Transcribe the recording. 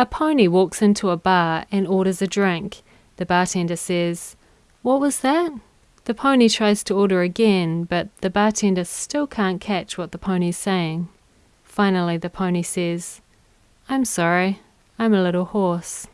A pony walks into a bar and orders a drink. The bartender says, What was that? The pony tries to order again, but the bartender still can't catch what the pony's saying. Finally, the pony says, I'm sorry, I'm a little hoarse.